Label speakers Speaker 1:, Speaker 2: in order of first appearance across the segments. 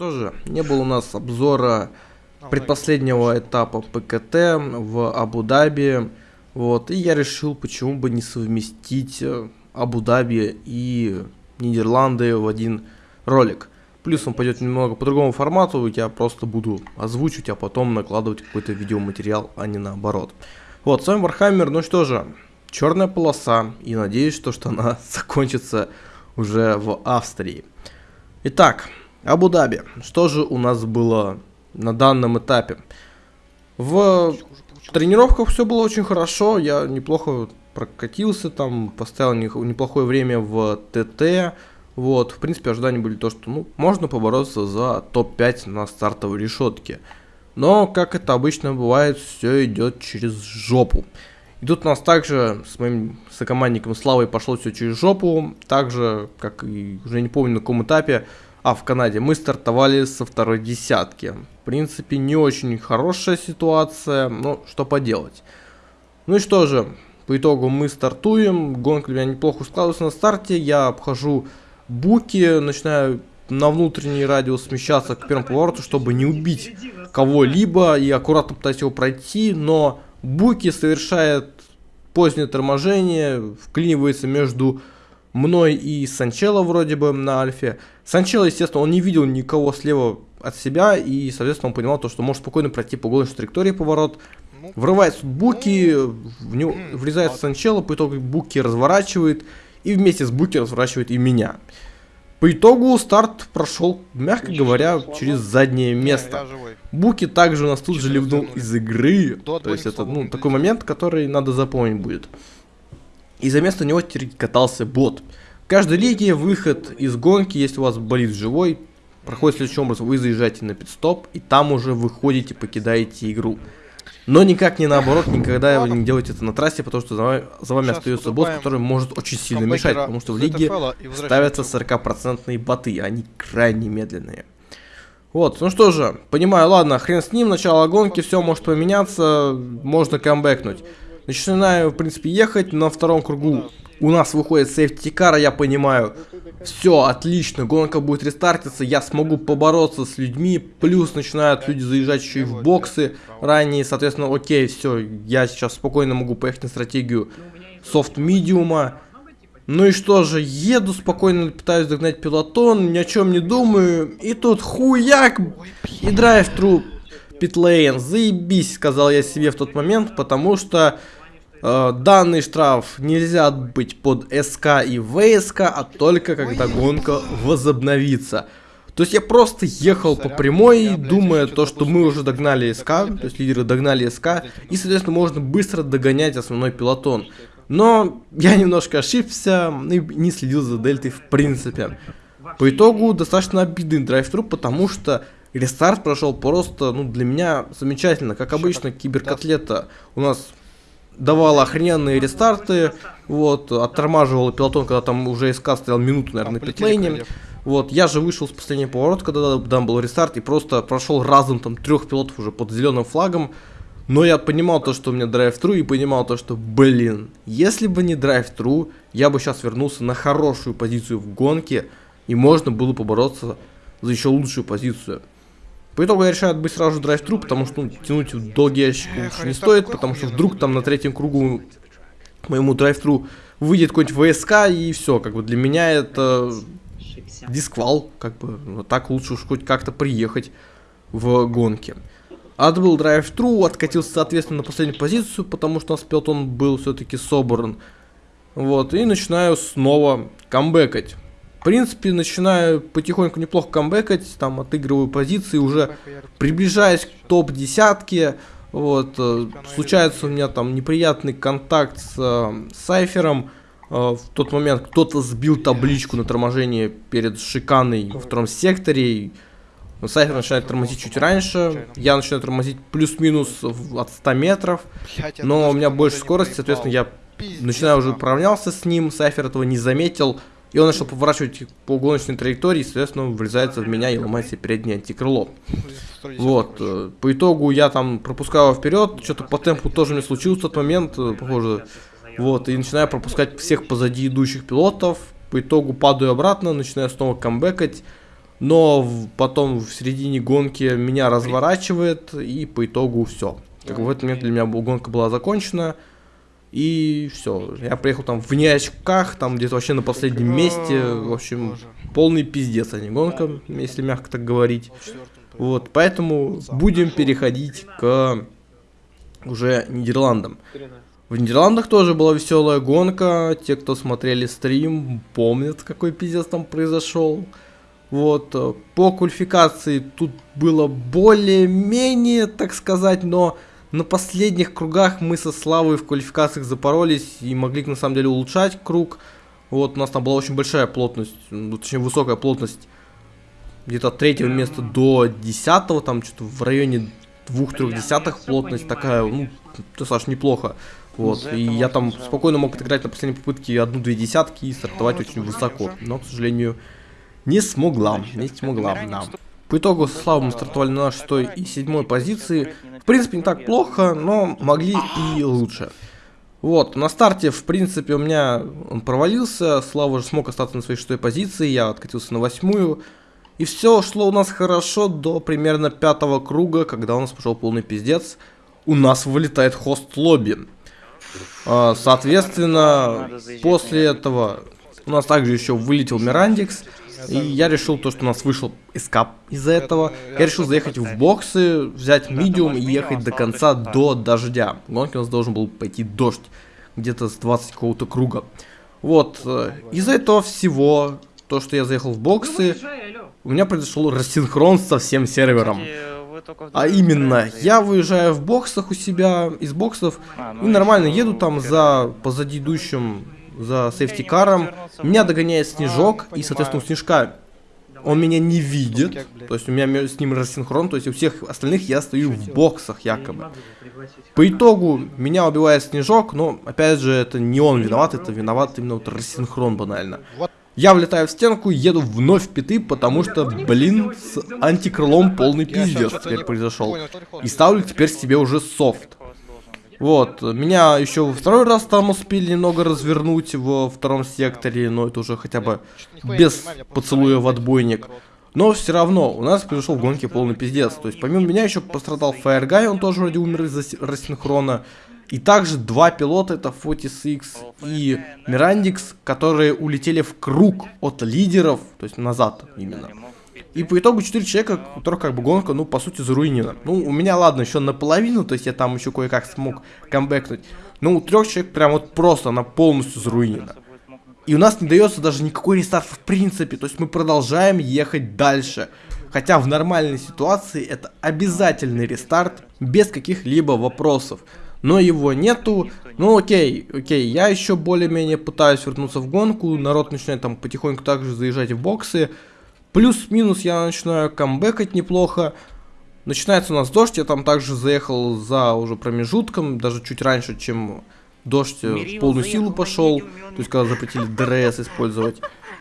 Speaker 1: Что же, не было у нас обзора предпоследнего этапа ПКТ в Абу-Даби. Вот, и я решил, почему бы не совместить э, Абу-Даби и Нидерланды в один ролик. Плюс он пойдет немного по другому формату, я просто буду озвучивать, а потом накладывать какой-то видеоматериал, а не наоборот. Вот, с вами Вархаммер, ну что же, черная полоса, и надеюсь, что, что она закончится уже в Австрии. Итак, Абу-Даби. Что же у нас было на данном этапе? В тренировках все было очень хорошо, я неплохо прокатился там, поставил неплохое время в ТТ. Вот, в принципе, ожидания были то, что ну, можно побороться за топ-5 на стартовой решетке. Но, как это обычно бывает, все идет через жопу. И тут у нас также с моим сокомандником Славой пошло все через жопу. Также, как и уже не помню на каком этапе, а в Канаде мы стартовали со второй десятки. В принципе, не очень хорошая ситуация, но что поделать. Ну и что же, по итогу мы стартуем, гонка у меня неплохо складывается на старте, я обхожу буки, начинаю на внутренний радиус смещаться к первому повороту, чтобы не убить кого-либо и аккуратно пытаюсь его пройти, но буки совершает позднее торможение, вклинивается между мной и Санчело вроде бы на альфе. Санчело, естественно, он не видел никого слева от себя, и, соответственно, он понимал то, что может спокойно пройти по голой траектории поворот. Ну, Врывается Буки, ну, в него врезается Санчело, по итогу Буки разворачивает, и вместе с Буки разворачивает и меня. По итогу старт прошел, мягко говоря, через заднее место. Буки также у нас тут же ливнул из игры, то есть это ну, такой момент, который надо запомнить будет и за место него катался бот. В каждой лиге выход из гонки, если у вас болит живой, проходит следующим образом. Вы заезжаете на пидстоп, и там уже выходите, покидаете игру. Но никак не наоборот, никогда вы не делаете это на трассе, потому что за вами, за вами остается бот, который может очень сильно мешать, потому что в лиге ставятся 40% боты, они крайне медленные. Вот, ну что же, понимаю, ладно, хрен с ним, начало гонки, все может поменяться, можно камбэкнуть. Начинаю, в принципе, ехать на втором кругу. У нас выходит сейфтикара, я понимаю. Все, отлично, гонка будет рестартиться, я смогу побороться с людьми. Плюс начинают люди заезжать еще и в боксы ранее. Соответственно, окей, все, я сейчас спокойно могу поехать на стратегию софт-медиума. Ну и что же, еду спокойно, пытаюсь догнать пелотон, ни о чем не думаю. И тут хуяк и drive-through питлейн. Заебись, сказал я себе в тот момент, потому что э, данный штраф нельзя быть под СК и ВСК, а только когда гонка возобновится. То есть я просто ехал по прямой, думая то, что мы уже догнали СК, то есть лидеры догнали СК, и, соответственно, можно быстро догонять основной пелотон. Но я немножко ошибся и не следил за дельтой в принципе. По итогу достаточно обидный драйв-тру, потому что Рестарт прошел просто, ну, для меня замечательно. Как обычно, киберкотлета у нас давала охрененные рестарты, вот, оттормаживала пилотон, когда там уже СК стоял минуту, наверное, на питлейне. Вот, я же вышел с последнего поворота, когда там был рестарт, и просто прошел разом там трех пилотов уже под зеленым флагом. Но я понимал то, что у меня драйв-тру, и понимал то, что, блин, если бы не драйв-тру, я бы сейчас вернулся на хорошую позицию в гонке, и можно было побороться за еще лучшую позицию. По итогу я решаю быть сразу же драйв-тру, потому что ну, тянуть в долгий ящик лучше не стоит, потому что вдруг там на третьем кругу моему драйв-тру выйдет какой-нибудь ВСК и все, как бы для меня это дисквал, как бы, вот так лучше уж хоть как-то приехать в гонке. Отбыл драйв-тру, откатился, соответственно, на последнюю позицию, потому что у нас пилотон был все-таки собран. Вот, и начинаю снова камбэкать. В принципе, начинаю потихоньку неплохо камбэкать, там отыгрываю позиции, уже приближаясь к топ-десятке. Вот, э, случается у меня там неприятный контакт с э, Сайфером. Э, в тот момент кто-то сбил табличку на торможение перед шиканой во втором секторе. Сайфер начинает тормозить чуть раньше, я начинаю тормозить плюс-минус от 100 метров, но у меня больше скорости, соответственно, я начинаю уже управлялся с ним, Сайфер этого не заметил, и он начал поворачивать по гоночной траектории, и, соответственно, врезается в меня и ломает себе переднее антикрыло. Вот. Э, по итогу я там пропускаю вперед, что-то по темпу тоже мне случилось в тот момент, э, похоже. Вот, и начинаю пропускать всех позади идущих пилотов. По итогу падаю обратно, начинаю снова камбэкать. Но потом в середине гонки меня разворачивает, и по итогу все. Как в этот момент для меня гонка была закончена. И все. Я приехал там в неочках, там где-то вообще на последнем месте. В общем, полный пиздец, а не гонка, если мягко так говорить. Вот, поэтому будем переходить к уже Нидерландам. В Нидерландах тоже была веселая гонка. Те, кто смотрели стрим, помнят, какой пиздец там произошел. Вот, э, по квалификации тут было более-менее, так сказать, но на последних кругах мы со Славой в квалификациях запоролись и могли на самом деле улучшать круг. Вот, у нас там была очень большая плотность, ну, точнее высокая плотность. Где-то от третьего места до десятого, там что-то в районе двух-трех десятых плотность такая, ну, достаточно неплохо. Вот, и я там спокойно мог отыграть на последней попытке одну-две десятки и стартовать очень высоко. Но, к сожалению, не смогла, не смогла, да. По итогу с Славой мы стартовали на 6 и 7 позиции. В принципе, не так плохо, но могли и лучше. Вот, на старте, в принципе, у меня он провалился, Слава уже смог остаться на своей шестой позиции, я откатился на восьмую. И все шло у нас хорошо до примерно пятого круга, когда у нас пошел полный пиздец. У нас вылетает хост лобби. А, соответственно, после этого у нас также еще вылетел Мирандикс. И я решил то, что у нас вышел эскап из-за этого. Я решил заехать в боксы, взять медиум и ехать до конца до дождя. В гонке у нас должен был пойти дождь. Где-то с 20 какого-то круга. Вот. Э, из-за этого всего, то, что я заехал в боксы, у меня произошел рассинхрон со всем сервером. А именно, я выезжаю в боксах у себя, из боксов, а, ну и нормально еду там за позади идущим за сейфтикаром. Меня догоняет Снежок, и, соответственно, у Снежка он меня не видит, то есть у меня с ним рассинхрон, то есть у всех остальных я стою в боксах якобы. По итогу меня убивает Снежок, но опять же это не он виноват, это виноват именно вот рассинхрон банально. Я влетаю в стенку, еду вновь в пяты, потому что, блин, с антикрылом полный пиздец теперь произошел. И ставлю теперь себе уже софт. Вот, меня еще второй раз там успели немного развернуть во втором секторе, но это уже хотя бы без поцелуя в отбойник. Но все равно, у нас произошел в гонке полный пиздец. То есть, помимо меня еще пострадал Firegуy, он тоже вроде умер из-за рассинхрона. И также два пилота, это Fortis и Мирандикс, которые улетели в круг от лидеров, то есть назад именно. И по итогу 4 человека, у которых как бы гонка, ну, по сути, заруинена. Ну, у меня, ладно, еще наполовину, то есть я там еще кое-как смог камбэкнуть. Но у трех человек прям вот просто она полностью заруинена. И у нас не дается даже никакой рестарт в принципе, то есть мы продолжаем ехать дальше. Хотя в нормальной ситуации это обязательный рестарт, без каких-либо вопросов. Но его нету, ну окей, окей, я еще более-менее пытаюсь вернуться в гонку, народ начинает там потихоньку также заезжать в боксы, Плюс-минус я начинаю камбэкать неплохо. Начинается у нас дождь, я там также заехал за уже промежутком, даже чуть раньше, чем дождь в полную силу пошел, то есть когда запретили ДРС использовать.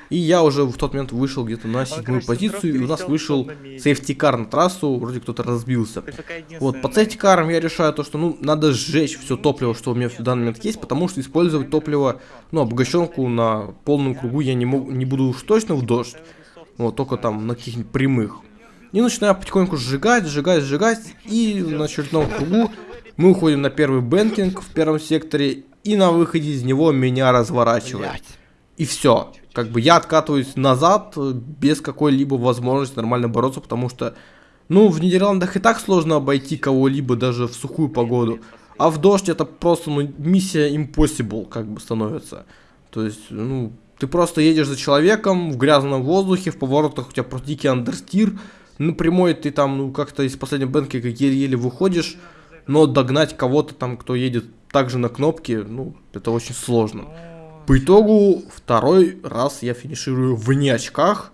Speaker 1: И я уже в тот момент вышел где-то на седьмую позицию, и у нас вышел сейфтикар на трассу, вроде кто-то разбился. Вот, под сейфтикаром я решаю то, что, ну, надо сжечь все топливо, что у меня в данный момент есть, потому что использовать топливо, ну, обогащенку на полном кругу я не, мог, не буду уж точно в дождь. Вот, только там на каких-нибудь прямых. И начинаю потихоньку сжигать, сжигать, сжигать. И на очередном кругу мы уходим на первый banking в первом секторе. И на выходе из него меня разворачивает. И все. Как бы я откатываюсь назад без какой-либо возможности нормально бороться, потому что, ну, в Нидерландах и так сложно обойти кого-либо даже в сухую погоду. А в дождь это просто, ну, миссия impossible, как бы становится. То есть, ну, ты просто едешь за человеком в грязном воздухе, в поворотах у тебя просто дикий андерстир. На прямой ты там, ну, как-то из последней бенки еле-еле выходишь. Но догнать кого-то там, кто едет также на кнопке, ну, это очень сложно. По итогу, второй раз я финиширую вне очках.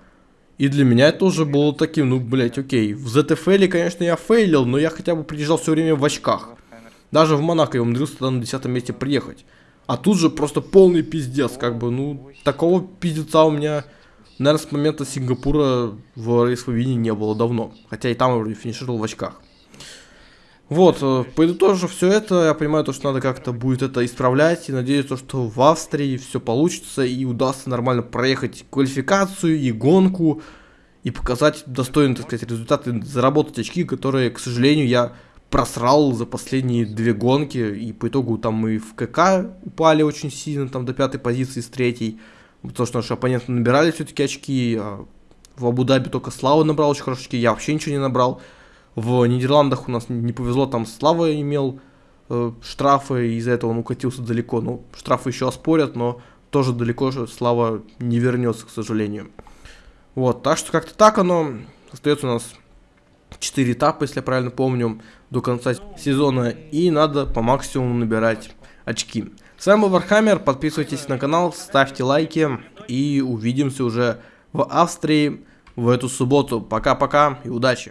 Speaker 1: И для меня это уже было таким, ну, блять, окей. В ZFL, конечно, я фейлил, но я хотя бы приезжал все время в очках. Даже в Монако я умудрился тогда на десятом месте приехать. А тут же просто полный пиздец, как бы, ну, такого пиздеца у меня, наверное, с момента Сингапура в рейсовине не было давно. Хотя и там я вроде финишировал в очках. Вот, э, подытожив все это, я понимаю, то, что надо как-то будет это исправлять, и надеюсь, то, что в Австрии все получится, и удастся нормально проехать квалификацию и гонку, и показать достойный, так сказать, результат и заработать очки, которые, к сожалению, я просрал за последние две гонки, и по итогу там мы в КК упали очень сильно, там до пятой позиции с третьей, потому что наши оппоненты набирали все-таки очки, а в Абу-Даби только Слава набрал очень хорошие очки, я вообще ничего не набрал, в Нидерландах у нас не повезло, там Слава имел э, штрафы, из-за этого он укатился далеко, ну, штрафы еще оспорят, но тоже далеко же Слава не вернется, к сожалению. Вот, так что как-то так оно, остается у нас 4 этапа, если я правильно помню, до конца сезона. И надо по максимуму набирать очки. С вами был Вархаммер, подписывайтесь на канал, ставьте лайки. И увидимся уже в Австрии в эту субботу. Пока-пока и удачи!